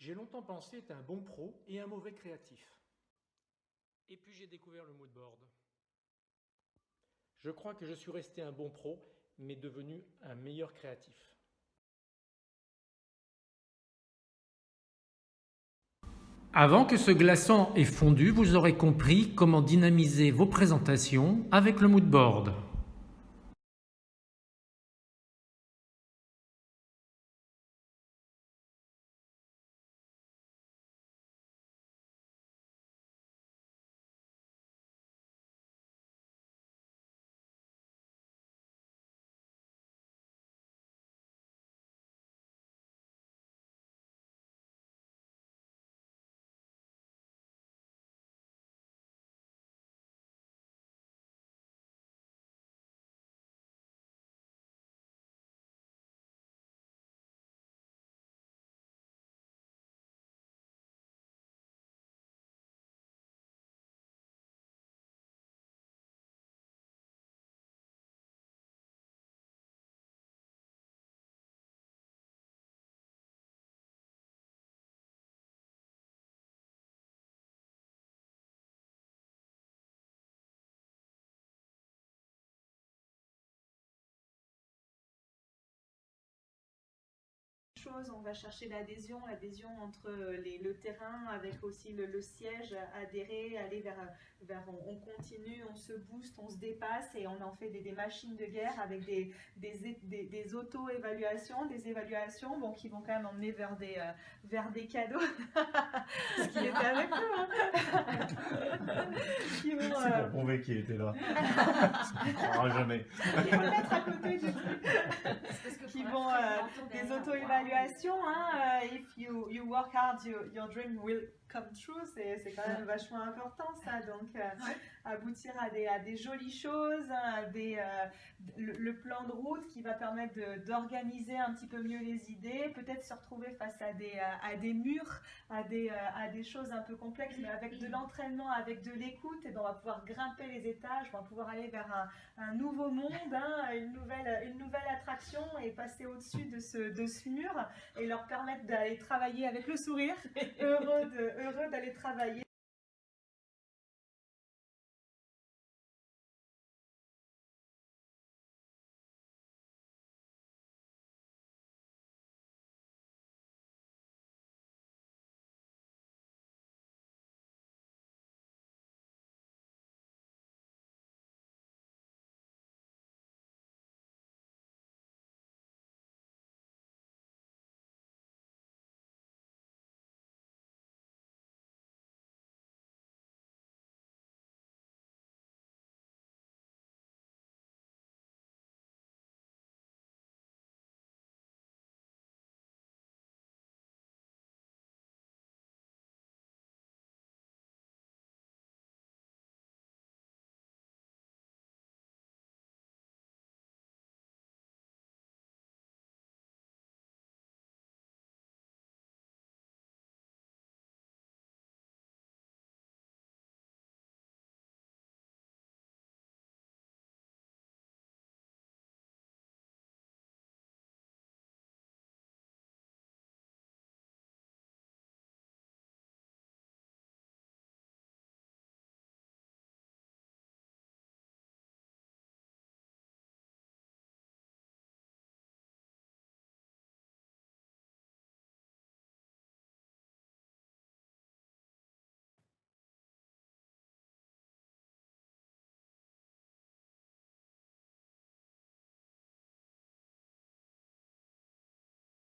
J'ai longtemps pensé être un bon pro et un mauvais créatif. Et puis j'ai découvert le mood board. Je crois que je suis resté un bon pro, mais devenu un meilleur créatif. Avant que ce glaçon ait fondu, vous aurez compris comment dynamiser vos présentations avec le mood on va chercher l'adhésion, l'adhésion entre les, le terrain avec aussi le, siège, adhérer, aller vers, vers on, continue, on se booste, on se dépasse et on en fait des, machines de guerre avec des, des, des, auto-évaluations, des évaluations bon, qui vont quand même emmener vers des, euh, vers des cadeaux. Ce qui était avec nous. Hein. C'est pour euh, prouver qu'il était là. On ne jamais. Vont mettre à côté du truc. Qui vont euh, des auto-évaluations Hein, uh, if you, you work hard, you, your dream will come true, c'est quand même vachement important ça, donc euh, aboutir à des, à des jolies choses, à des, euh, le, plan de route qui va permettre d'organiser un petit peu mieux les idées, peut-être se retrouver face à des, à des murs, à des, à des choses un peu complexes, mais avec de l'entraînement, avec de l'écoute, et ben, on va pouvoir grimper les étages, on va pouvoir aller vers un, un nouveau monde, hein, une, nouvelle, une nouvelle attraction et passer au-dessus de ce, de ce mur et leur permettre d'aller travailler avec le sourire, heureux d'aller travailler